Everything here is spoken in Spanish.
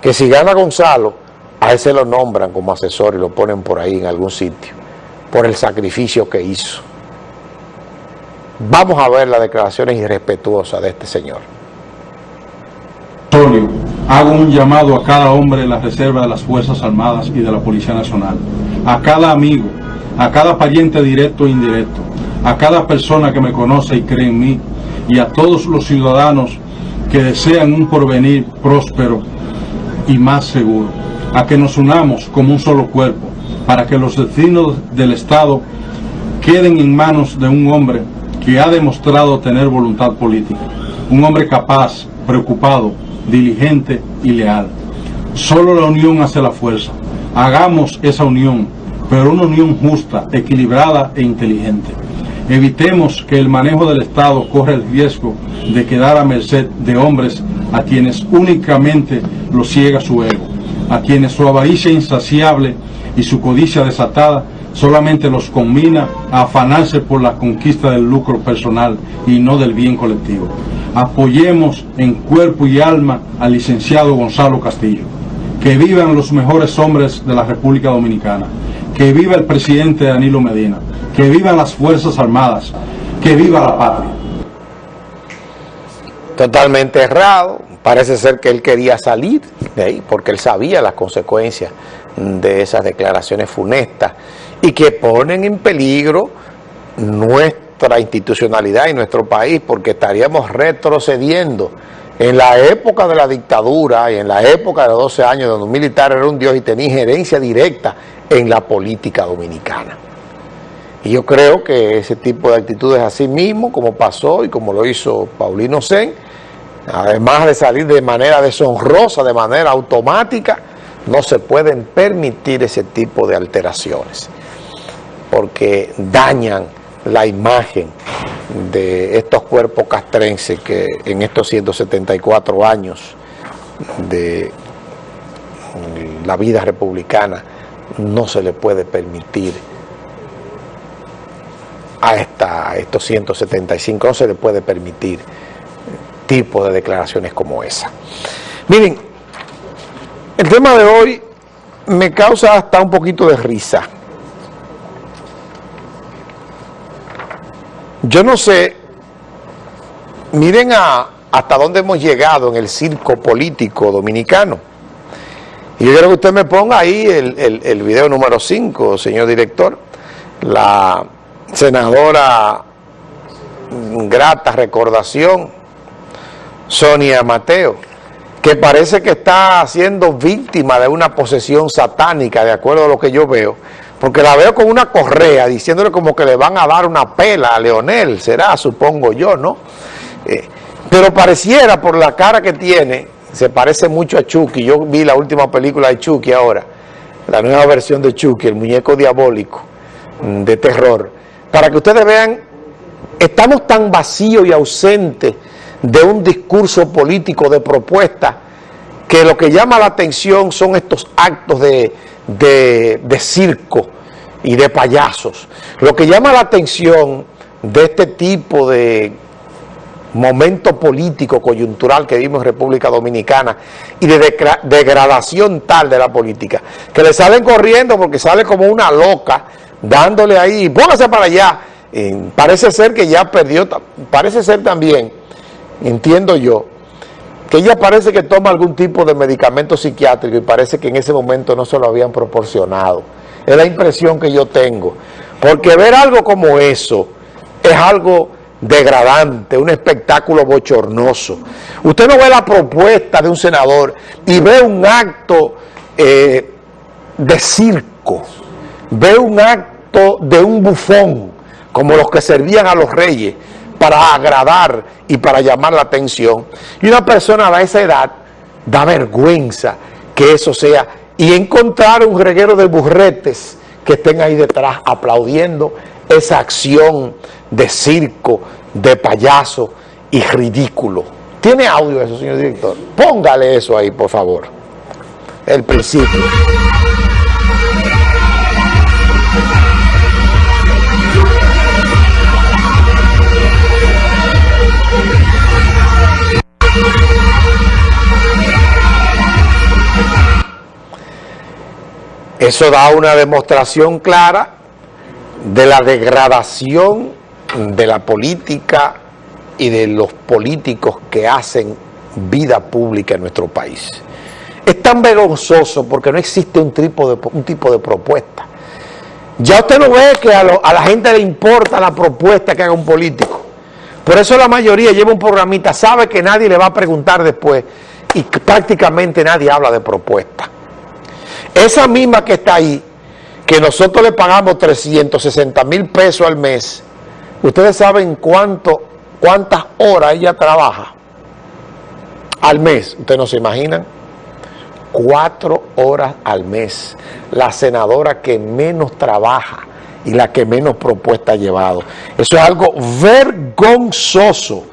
que si gana Gonzalo, a ese lo nombran como asesor y lo ponen por ahí en algún sitio, por el sacrificio que hizo. Vamos a ver las declaraciones irrespetuosas de este señor. Hago un llamado a cada hombre de la reserva de las Fuerzas Armadas y de la Policía Nacional, a cada amigo, a cada pariente directo e indirecto, a cada persona que me conoce y cree en mí, y a todos los ciudadanos que desean un porvenir próspero y más seguro, a que nos unamos como un solo cuerpo, para que los destinos del Estado queden en manos de un hombre que ha demostrado tener voluntad política, un hombre capaz, preocupado, diligente y leal. Solo la unión hace la fuerza. Hagamos esa unión, pero una unión justa, equilibrada e inteligente. Evitemos que el manejo del Estado corra el riesgo de quedar a merced de hombres a quienes únicamente lo ciega su ego, a quienes su avaricia insaciable y su codicia desatada solamente los combina a afanarse por la conquista del lucro personal y no del bien colectivo. Apoyemos en cuerpo y alma al licenciado Gonzalo Castillo. Que vivan los mejores hombres de la República Dominicana. Que viva el presidente Danilo Medina que vivan las Fuerzas Armadas, que viva la patria. Totalmente errado, parece ser que él quería salir de ahí porque él sabía las consecuencias de esas declaraciones funestas y que ponen en peligro nuestra institucionalidad y nuestro país porque estaríamos retrocediendo en la época de la dictadura y en la época de los 12 años donde un militar era un dios y tenía injerencia directa en la política dominicana. Y yo creo que ese tipo de actitudes así mismo, como pasó y como lo hizo Paulino Sen, además de salir de manera deshonrosa, de manera automática, no se pueden permitir ese tipo de alteraciones, porque dañan la imagen de estos cuerpos castrenses que en estos 174 años de la vida republicana no se le puede permitir a, esta, estos 175, no se le puede permitir tipo de declaraciones como esa. Miren, el tema de hoy me causa hasta un poquito de risa. Yo no sé, miren a, hasta dónde hemos llegado en el circo político dominicano. Y yo quiero que usted me ponga ahí el, el, el video número 5, señor director, la senadora grata recordación, Sonia Mateo, que parece que está siendo víctima de una posesión satánica, de acuerdo a lo que yo veo, porque la veo con una correa, diciéndole como que le van a dar una pela a Leonel, será, supongo yo, ¿no? Eh, pero pareciera, por la cara que tiene, se parece mucho a Chucky, yo vi la última película de Chucky ahora, la nueva versión de Chucky, el muñeco diabólico mm, de terror, para que ustedes vean, estamos tan vacíos y ausentes de un discurso político de propuesta que lo que llama la atención son estos actos de, de, circo y de payasos. Lo que llama la atención de este tipo de momento político coyuntural que vimos en República Dominicana y de degradación tal de la política, que le salen corriendo porque sale como una loca dándole ahí, póngase para allá. parece ser que ya perdió, parece ser también, entiendo yo, que ella parece que toma algún tipo de medicamento psiquiátrico y parece que en ese momento no se lo habían proporcionado. Es la impresión que yo tengo. Porque ver algo como eso es algo degradante, un espectáculo bochornoso. Usted no ve la propuesta de un senador y ve un acto eh, de circo ve un acto de un bufón, como los que servían a los reyes, para agradar y para llamar la atención. Y una persona a esa edad da vergüenza que eso sea. Y encontrar un reguero de burretes que estén ahí detrás aplaudiendo esa acción de circo, de payaso y ridículo. ¿Tiene audio eso, señor director? Póngale eso ahí, por favor. El principio. Eso da una demostración clara de la degradación de la política y de los políticos que hacen vida pública en nuestro país. Es tan vergonzoso porque no existe un tipo de, un tipo de propuesta. Ya usted no ve que a, a la gente le importa la propuesta que haga un político. Por eso la mayoría lleva un programita, sabe que nadie le va a preguntar después y prácticamente nadie habla de propuesta. Esa misma que está ahí, que nosotros le pagamos 360 mil pesos al mes, ustedes saben cuánto, cuántas horas ella trabaja al mes, ustedes no se imaginan, cuatro horas al mes, la senadora que menos trabaja y la que menos propuesta ha llevado. Eso es algo vergonzoso